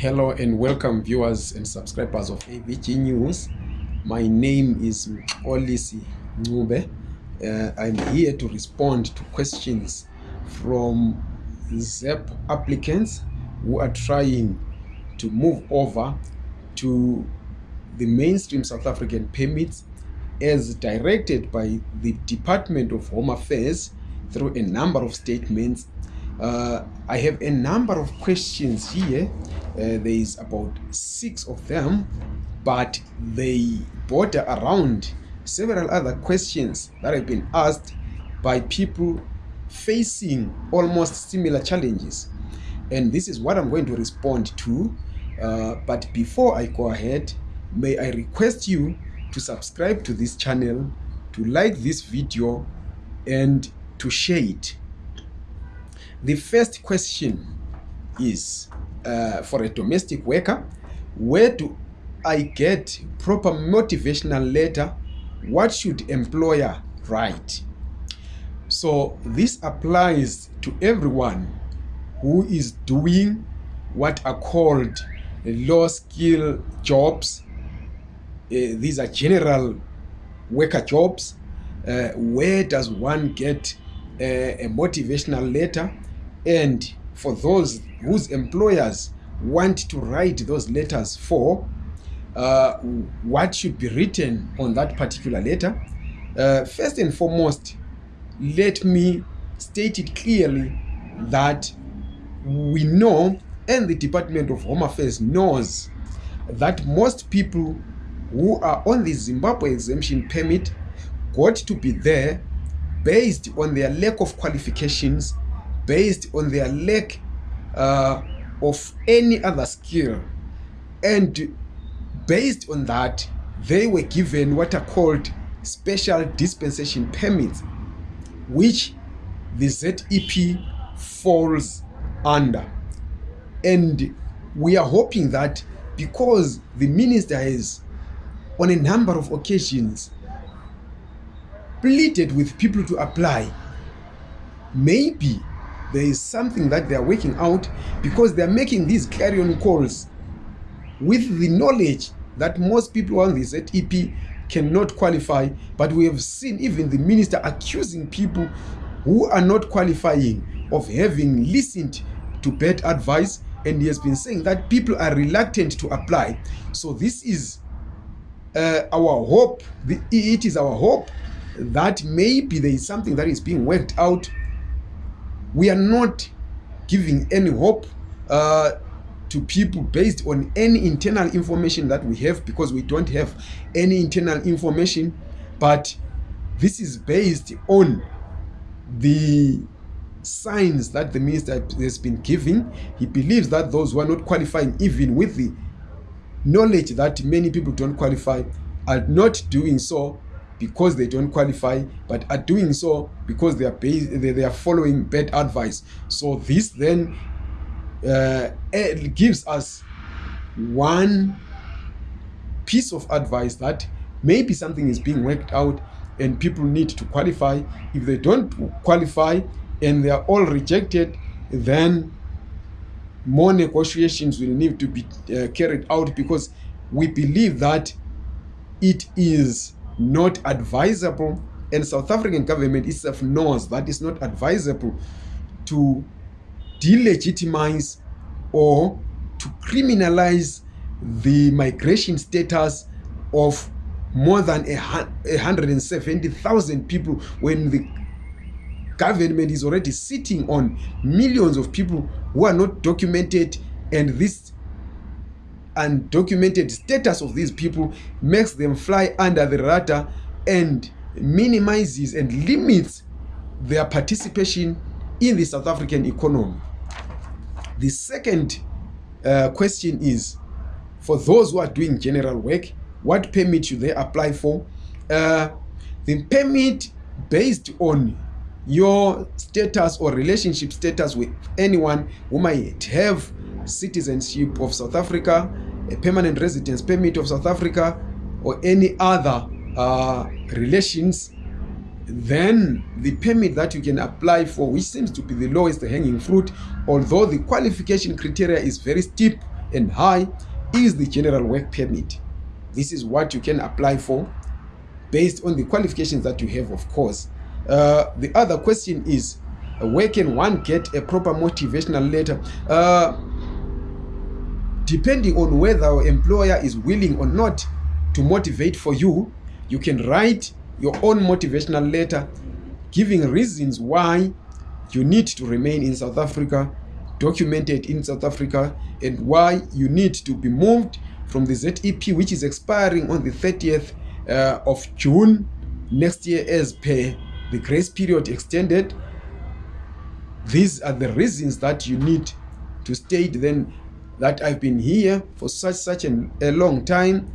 Hello and welcome viewers and subscribers of AVG News. My name is Olisi Nube. Uh, I'm here to respond to questions from ZEP applicants who are trying to move over to the mainstream South African permits as directed by the Department of Home Affairs through a number of statements. Uh, I have a number of questions here. Uh, there is about six of them, but they border around several other questions that have been asked by people facing almost similar challenges. And this is what I'm going to respond to. Uh, but before I go ahead, may I request you to subscribe to this channel, to like this video, and to share it. The first question is uh, for a domestic worker where do I get proper motivational letter? What should employer write? So this applies to everyone who is doing what are called low skill jobs. Uh, these are general worker jobs. Uh, where does one get uh, a motivational letter? And for those whose employers want to write those letters for, uh, what should be written on that particular letter? Uh, first and foremost, let me state it clearly that we know and the Department of Home Affairs knows that most people who are on the Zimbabwe exemption permit got to be there based on their lack of qualifications, based on their lack uh, of any other skill. And based on that, they were given what are called special dispensation permits, which the ZEP falls under. And we are hoping that because the minister has, on a number of occasions, pleaded with people to apply, maybe there is something that they are working out because they are making these clarion calls with the knowledge that most people on this ZEP cannot qualify. But we have seen even the minister accusing people who are not qualifying of having listened to bad advice. And he has been saying that people are reluctant to apply. So this is uh, our hope. The, it is our hope that maybe there is something that is being worked out we are not giving any hope uh, to people based on any internal information that we have because we don't have any internal information. But this is based on the signs that the minister has been giving. He believes that those who are not qualifying even with the knowledge that many people don't qualify are not doing so because they don't qualify but are doing so because they are they are following bad advice. So this then uh, gives us one piece of advice that maybe something is being worked out and people need to qualify. If they don't qualify and they are all rejected then more negotiations will need to be uh, carried out because we believe that it is not advisable and south african government itself knows that it's not advisable to delegitimize or to criminalize the migration status of more than a 170,000 people when the government is already sitting on millions of people who are not documented and this undocumented status of these people makes them fly under the radar and minimizes and limits their participation in the South African economy. The second uh, question is for those who are doing general work, what permit should they apply for? Uh, the permit based on your status or relationship status with anyone who might have citizenship of South Africa, a permanent residence permit of South Africa, or any other uh, relations, then the permit that you can apply for, which seems to be the lowest hanging fruit, although the qualification criteria is very steep and high is the general work permit. This is what you can apply for based on the qualifications that you have of course. Uh, the other question is where can one get a proper motivational letter? Uh, depending on whether your employer is willing or not to motivate for you you can write your own motivational letter giving reasons why you need to remain in south africa documented in south africa and why you need to be moved from the zep which is expiring on the 30th uh, of june next year as per the grace period extended. These are the reasons that you need to state then that i've been here for such such an, a long time.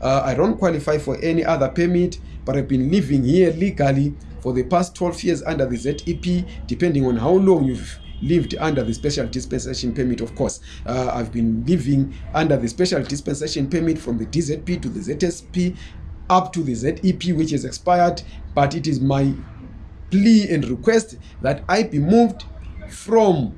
Uh, i don't qualify for any other permit but i've been living here legally for the past 12 years under the zep depending on how long you've lived under the special dispensation permit of course. Uh, i've been living under the special dispensation permit from the dzp to the zsp up to the zep which has expired but it is my plea and request that i be moved from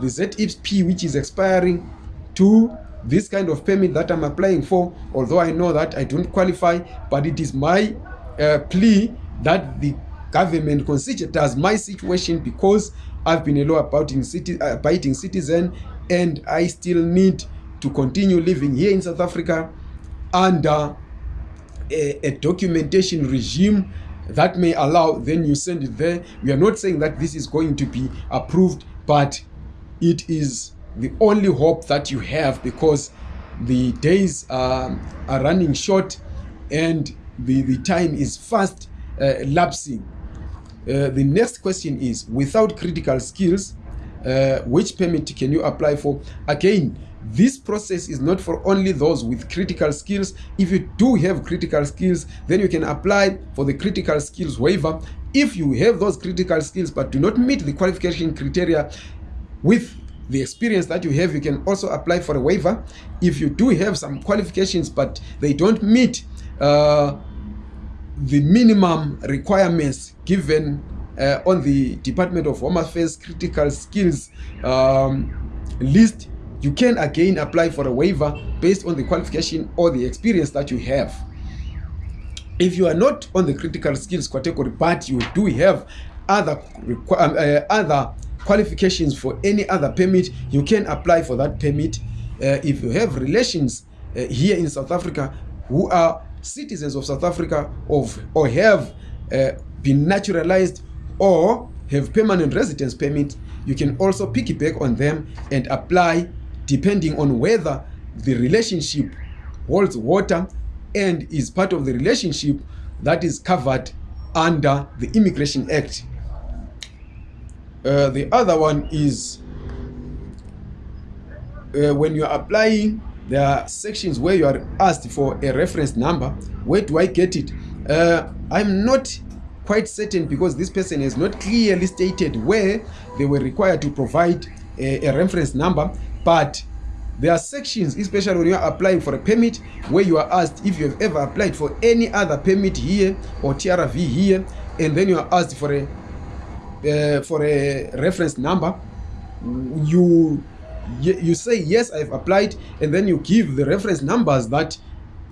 the zep which is expiring to this kind of permit that i'm applying for although i know that i don't qualify but it is my uh, plea that the government considers my situation because i've been a law abiding, citi uh, citizen and i still need to continue living here in south africa under a, a documentation regime that may allow then you send it there. We are not saying that this is going to be approved but it is the only hope that you have because the days are, are running short and the, the time is fast uh, lapsing. Uh, the next question is without critical skills uh, which permit can you apply for? Again this process is not for only those with critical skills. If you do have critical skills then you can apply for the critical skills waiver. If you have those critical skills but do not meet the qualification criteria with the experience that you have you can also apply for a waiver if you do have some qualifications but they don't meet uh, the minimum requirements given uh, on the department of home affairs critical skills um, list. You can again apply for a waiver based on the qualification or the experience that you have. If you are not on the critical skills category but you do have other uh, other qualifications for any other permit you can apply for that permit. Uh, if you have relations uh, here in south africa who are citizens of south africa of or have uh, been naturalized or have permanent residence permit you can also piggyback on them and apply depending on whether the relationship holds water and is part of the relationship that is covered under the immigration act uh, the other one is uh, when you are applying there are sections where you are asked for a reference number. Where do i get it? Uh, i'm not quite certain because this person has not clearly stated where they were required to provide a, a reference number. But there are sections especially when you are applying for a permit where you are asked if you have ever applied for any other permit here or trv here and then you are asked for a uh, for a reference number you you say yes i've applied and then you give the reference numbers that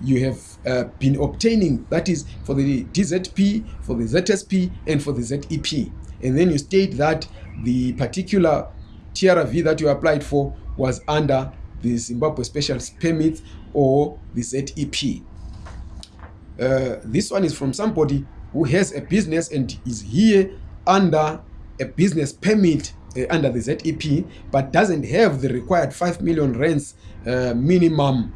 you have uh, been obtaining. That is for the dzp for the zsp and for the zep and then you state that the particular trv that you applied for was under the zimbabwe special permit or the zep uh, this one is from somebody who has a business and is here under a business permit uh, under the zep but doesn't have the required 5 million rands uh, minimum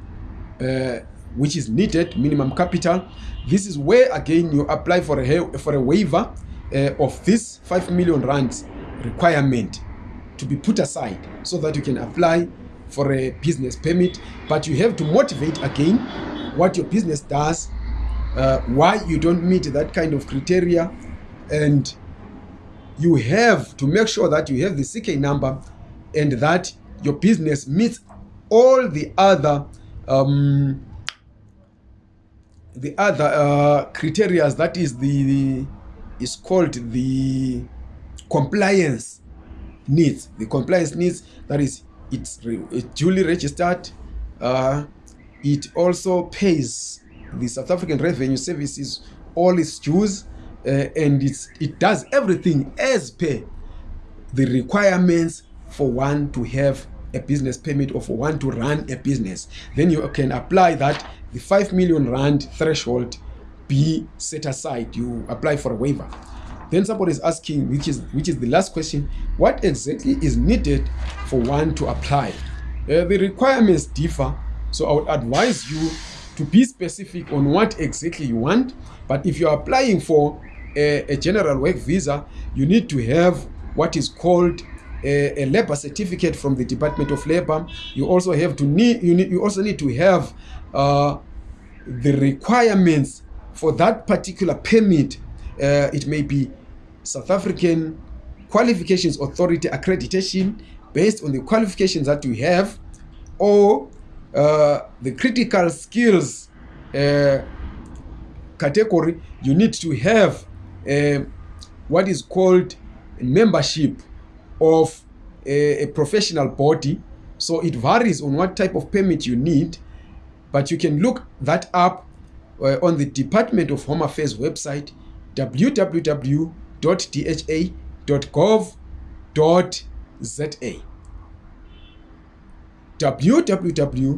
uh, which is needed minimum capital. This is where again you apply for a for a waiver of this 5 million rands requirement to be put aside so that you can apply for a business permit. But you have to motivate again what your business does why you don't meet that kind of criteria and you have to make sure that you have the ck number and that your business meets all the other um, the other uh, criteria that is the, the is called the compliance needs the compliance needs that is it's, it's duly registered. Uh, it also pays the South African Revenue Services all its dues, uh, and it's, it does everything as per the requirements for one to have a business permit or for one to run a business. Then you can apply that the 5 million rand threshold be set aside. You apply for a waiver. Then somebody is asking, which is which is the last question, what exactly is needed for one to apply? Uh, the requirements differ, so I would advise you to be specific on what exactly you want. But if you are applying for a, a general work visa, you need to have what is called a, a labor certificate from the Department of Labor. You also have to need you need you also need to have uh, the requirements for that particular permit. Uh, it may be South African Qualifications Authority accreditation based on the qualifications that you have, or uh, the critical skills uh, category. You need to have what is called membership of a, a professional body. So it varies on what type of permit you need, but you can look that up uh, on the Department of Home Affairs website www.dha.gov.za www.dha.gov.za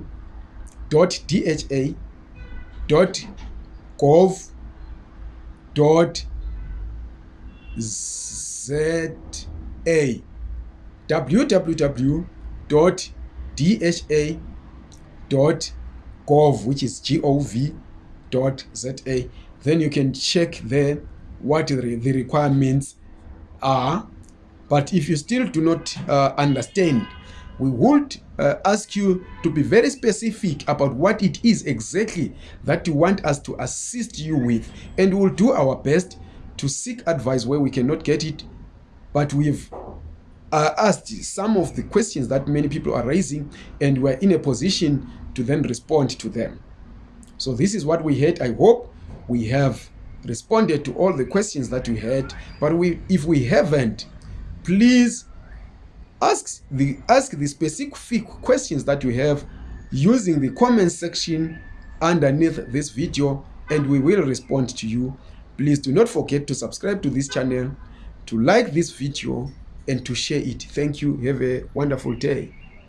www.dha.gov which is gov.za then you can check there what the, the requirements are. But if you still do not uh, understand we would uh, ask you to be very specific about what it is exactly that you want us to assist you with and we'll do our best to seek advice where we cannot get it but we've uh, asked some of the questions that many people are raising and we're in a position to then respond to them. So this is what we had. I hope we have responded to all the questions that we had but we if we haven't please ask the ask the specific questions that you have using the comment section underneath this video and we will respond to you please do not forget to subscribe to this channel to like this video and to share it. Thank you. Have a wonderful day